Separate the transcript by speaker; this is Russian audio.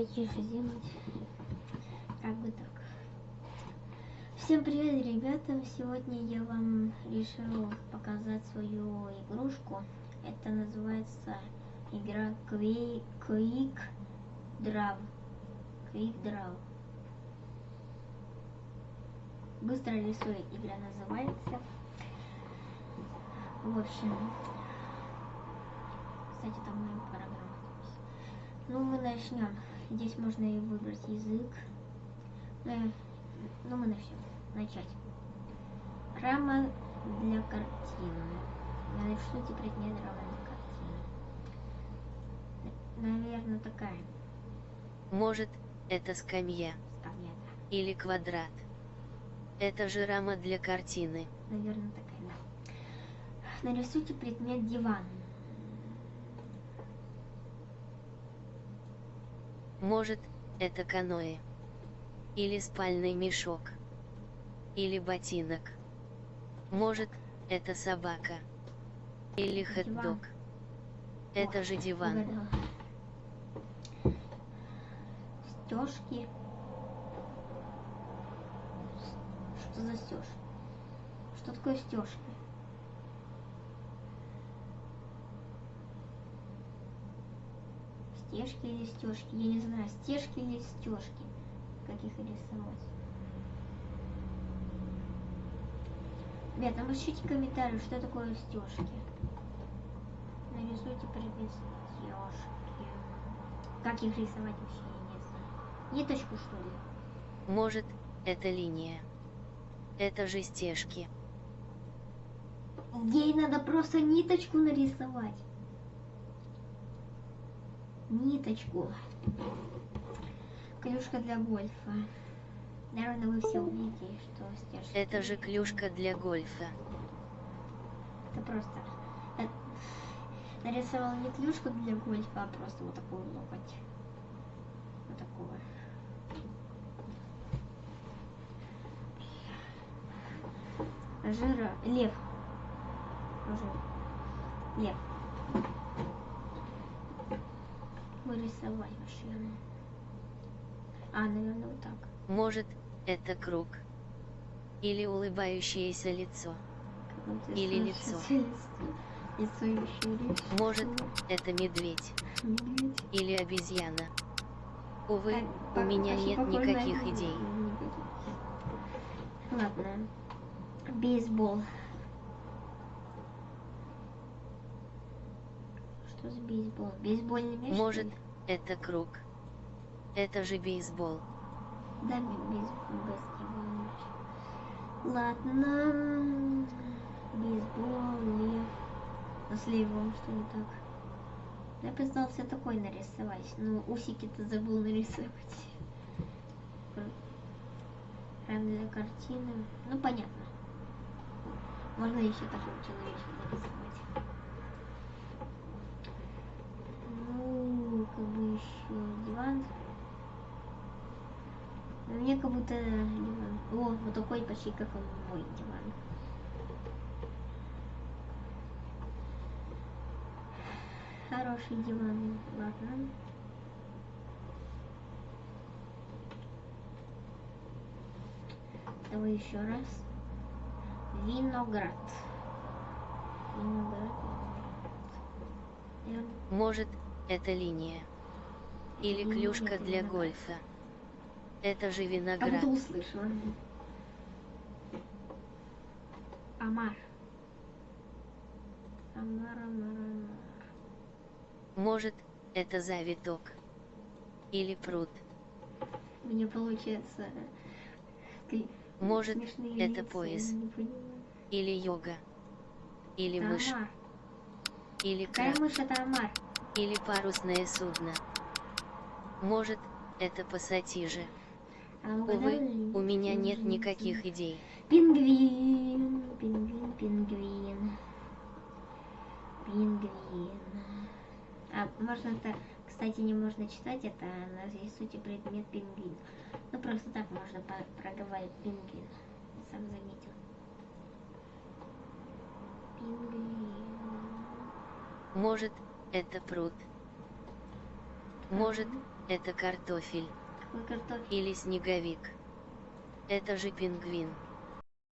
Speaker 1: потише сделать. Как бы так. Всем привет, ребята! Сегодня я вам решил показать свою игрушку. Это называется игра Quick, Quick Draw. Quick Draw. Быстро рисует игра называется. В общем, кстати, там моя программа. Ну, мы начнем. Здесь можно и выбрать язык. Ну, ну мы начнем. Начать. Рама для картины. Нарисуйте предмет рама для картины. Наверное, такая
Speaker 2: Может, это скамья
Speaker 1: скамья.
Speaker 2: или квадрат. Это же рама для картины.
Speaker 1: Наверное, такая, да. Нарисуйте предмет диван.
Speaker 2: Может, это каноэ. Или спальный мешок. Или ботинок. Может, это собака. Или хот-дог. Это же диван.
Speaker 1: Стежки. Что за стеж? Что такое стежки? Стежки или стежки? Я не знаю, стежки или стежки. Как их рисовать? Ребята, напишите комментарии, что такое стежки. Нарисуйте предмет стежки. Как их рисовать вообще, я не знаю. Ниточку, что ли?
Speaker 2: Может, это линия. Это же стежки.
Speaker 1: Ей надо просто ниточку нарисовать. Ниточку. Клюшка для гольфа. Наверное, вы все увидите, что стежки.
Speaker 2: Это же клюшка для гольфа.
Speaker 1: Это просто... э, Нарисовал не клюшку для гольфа, а просто вот такую локоть. Вот такого. Жира... Лев. Жир. Лев. Вырисовать машину. А, наверное, вот так.
Speaker 2: Может, это круг. Или улыбающееся лицо. Или
Speaker 1: лицо.
Speaker 2: Может, это медведь.
Speaker 1: Медведь.
Speaker 2: Или обезьяна. Увы,
Speaker 1: А,
Speaker 2: у меня нет никаких идей.
Speaker 1: Ладно. Бейсбол. Что за бейсбол? Бейсбольный мяч?
Speaker 2: Может, это круг. Это же бейсбол.
Speaker 1: Да, бей- бейсбол, баскетбольный мяч. Ладно. Бейсбол, лев. А с левом что не так? Я пытался такой нарисовать, но усики-то забыл нарисовать. Для картины. Ну, понятно. Можно еще такого человечка нарисовать. Ну, как бы еще диван. Мне как будто диван. О, вот такой почти как мой диван. Хороший диван. Ладно. Давай еще раз. Виноград. виноград.
Speaker 2: Может, это линия. Или клюшка для гольфа. Это же
Speaker 1: Я
Speaker 2: виноград.
Speaker 1: как-то услышала. Амар. Амар, амар, амар.
Speaker 2: Может, это завиток. Или пруд.
Speaker 1: Мне получается... кли-
Speaker 2: Может,
Speaker 1: смешные
Speaker 2: это
Speaker 1: лица,
Speaker 2: пояс. Или йога. Или
Speaker 1: Это
Speaker 2: мышь.
Speaker 1: омар.
Speaker 2: Или
Speaker 1: Какая
Speaker 2: краб.
Speaker 1: мышь это омар?
Speaker 2: Или парусное судно. Может, это пассатижи. Увы, у меня нет никаких идей.
Speaker 1: Пингвин, пингвин, пингвин. Пингвин. А можно это, кстати, не можно читать, это нарисуйте предмет пингвин. Ну просто так можно проговаривать пингвин. Сам заметил. Пингвин.
Speaker 2: Может, это пруд. Может, Это картофель.
Speaker 1: Картофель?
Speaker 2: Или снеговик. Это же пингвин.